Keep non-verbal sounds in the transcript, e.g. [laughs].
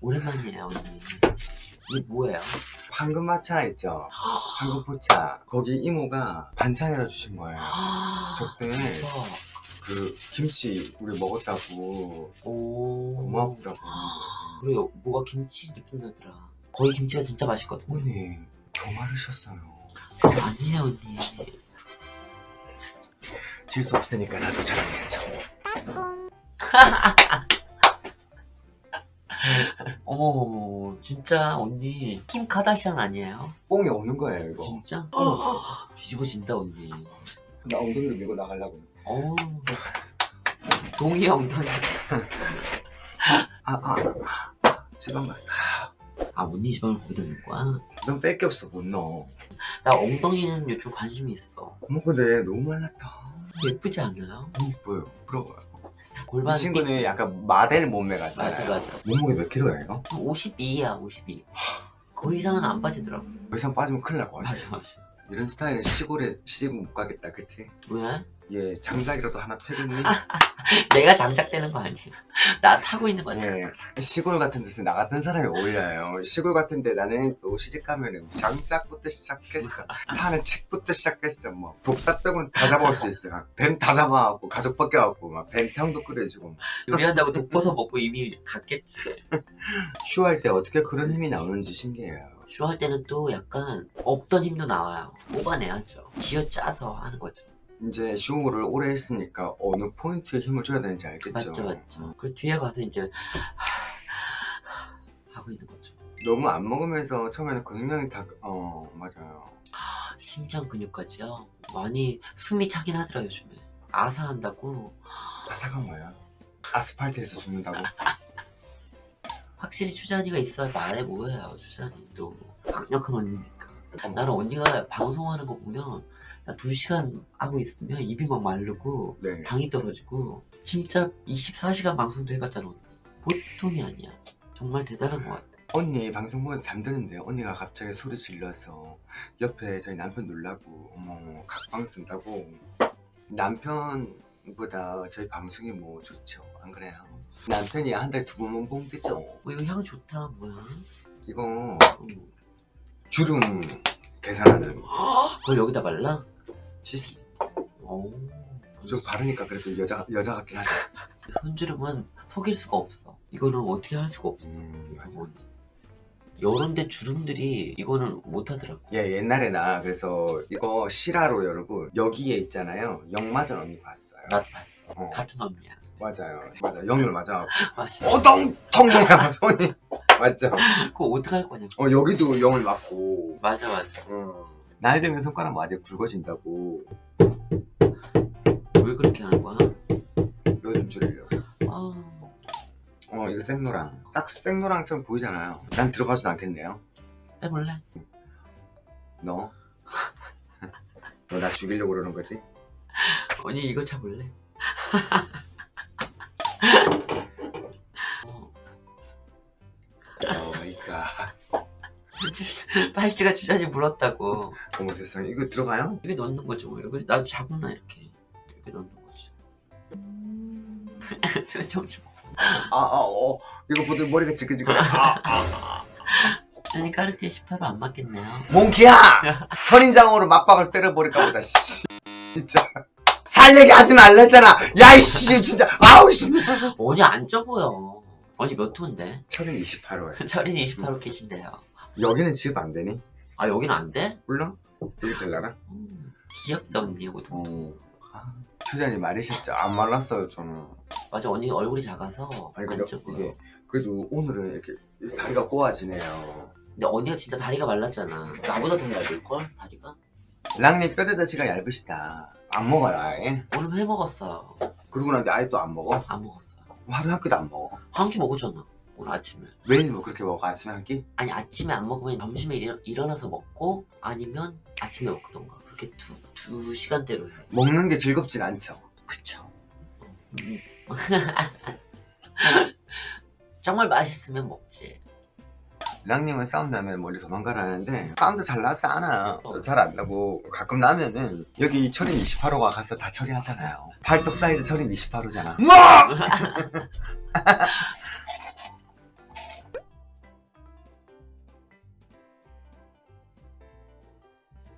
오랜만이에요 언니 이게 뭐예요? 황금마차 있죠? [gasps] 황금포차. 거기 이모가 반찬해다 주신 거예요. [gasps] 저때. 그 김치 우리 먹었다고. 오. 아프다고 그리고 [gasps] 뭐가 김치 느낌 나더라. 거기 김치가 진짜 맛있거든요. 언니 더 마르셨어요. 아니에요 언니. 질 수 없으니까 나도 자랑해야죠 [laughs] 어머 진짜 언니 킴 카다시안 아니에요? 뽕이 없는 거예요 이거. 진짜? 뒤집어진다 언니. 나 엉덩이로 밀고 나가려고. 어. 동의 엉덩이. 아아. 지방 났어. 아 언니 지방을 거기다 넣은 거야? 넌 뺄 게 없어 못 넣어. 나 엉덩이는 요즘 관심이 있어. 어머 근데 너무 말랐다. 예쁘지 않아요? 너무 이뻐요 부러워요 골반 이 친구는 약간 마델 몸매 같잖아요 맞아 맞아 몸무게 몇 킬로예요? 52야 52. 그 이상은 안 빠지더라고. 더 이상 빠지면 큰일 날 것 같아 맞아 맞아. 이런 스타일은 시골에 시집 못 가겠다 그치? 왜? 얘 장작이라도 하나 패겠니? 내가 장작되는 거 아니야? 나 타고 있는 거 같아. 예, 시골 같은 데서 나 같은 사람이 어울려요. 시골 같은 데 나는 또 시집 가면은 장작부터 시작했어. 사는 칙부터 시작했어. 뭐 독사 빼고는 다 잡아올 수 있어. 뱀 다 잡아갖고 가족 벗겨갖고 막 뱀 탕도 끓여주고 막. 요리한다고 독버섯 먹고 이미 갔겠지. [laughs] 휴할 때 어떻게 그런 힘이 나오는지 신기해요. 쇼할 때는 또 약간 없던 힘도 나와요. 뽑아내야죠. 쥐어짜서 하는 거죠. 이제 쇼를 오래 했으니까 어느 포인트에 힘을 줘야 되는지 알겠죠. 맞죠 맞죠. 그 뒤에 가서 이제 하고 있는 거죠. 너무 안 먹으면서 처음에는 근육량이 다, 어, 맞아요. 심장 근육까지요. 많이 숨이 차긴 하더라 요즘에. 아사한다고 아사가 뭐야? 아스팔트에서 죽는다고? [laughs] 확실히 추자니가 있어야 말해 뭐해요 추자니 또 강력한 언니니까. 나는 언니가 방송하는 거 보면 나 2시간 하고 있으면 입이 막 마르고 네. 당이 떨어지고 진짜 24시간 방송도 해봤잖아 언니. 보통이 아니야. 정말 대단한 것 같아. 언니 방송 보면서 잠드는데 언니가 갑자기 소리 질러서 옆에 저희 남편 놀라고 어머 각방 쓴다고. 남편 보다 저희 방송이 뭐 좋죠 안 그래요? 남편이 한 달에 두 번만 보면 되죠 어, 이거 향 좋다 뭐야 이거 음. 주름 계산하는 [gasps] 그걸 여기다 발라? 시슬 오. 좀 바르니까 그래도 여자, 여자 같긴 하죠 손주름은 속일 수가 없어 이거는 어떻게 할 수가 없어 음, 여런데 주름들이 이거는 못하더라고. 예 옛날에 나 그래서 이거 실화로 여러분 여기에 있잖아요. 영마전 언니 봤어요? 나 봤어. 어. 같은 언니야. 맞아요. [laughs] 맞아 영을 맞아 맞아. 오동통이야 손이. [laughs] 맞죠? 그거 어떡할 거냐 어 여기도 영을 맞고. 맞아 맞아. 나이 들면 손가락 마디 굵어진다고. 왜 그렇게 하는 거야? 요즘 줄이려고 아어 이거 생노랑 딱 생노랑처럼 보이잖아요 난 들어가지도 않겠네요 해볼래? 너? [laughs] 너 나 죽이려고 그러는 거지? 언니 이거 잡을래? [laughs] 어, 갓 [laughs] 팔찌가 주자지 물었다고 어머 세상에 이거 들어가요? 이게 넣는 거죠 뭐 이거 나도 잡으나 이렇게 이렇게 넣는 거지 표정 좀 아아어 이거 보들 머리가 지끈지끈해 아, 아. 주니 까르띠에 18호 안 맞겠네요 몽키야! 선인장으로 맞박을 때려버릴까 보다 씨 진짜 살 얘기 하지 말랬잖아 야이씨 진짜 아우 씨 언니 안 쪄보여 언니 몇 호인데? 철인 28호에 [laughs] 철인 28호 계신데요 여기는 지급 안 되니? 아 여기는 안 돼? 몰라? 여기 될라나? 음, 귀엽다 언니 이거 어. 아, 추자니 말이셨죠? 안 말랐어요 저는. 맞아 언니 얼굴이 작아서 아니 안 근데 이게 그래도 오늘은 이렇게 다리가 꼬아지네요. 근데 언니가 진짜 다리가 말랐잖아. 나보다 더 얇을걸 다리가? 랑님 뼈대다치가 얇으시다. 안 먹어요 아예 오늘 회 먹었어요 그러고 아예 또안 먹어? 안 먹었어요 하루 한 끼도 안 먹어? 한 끼 먹었잖아 오늘 아침에. 매일 뭐 그렇게 먹어? 아침에 한 끼? 아니 아침에 안 먹으면 점심에 일어, 일어나서 먹고 아니면 아침에 먹던가. 그렇게 두, 두 시간대로 해 먹는 게 즐겁진 않죠. 그쵸. 음. [laughs] 정말 맛있으면 먹지. 랑님은 싸움 나면 멀리 도망가라는데 싸움도 잘 나지 않아. 잘안 나고. 가끔 나면은 여기 철인 28호가 가서 다 처리하잖아요. 팔뚝 사이즈 철인 28호잖아 [laughs] [laughs]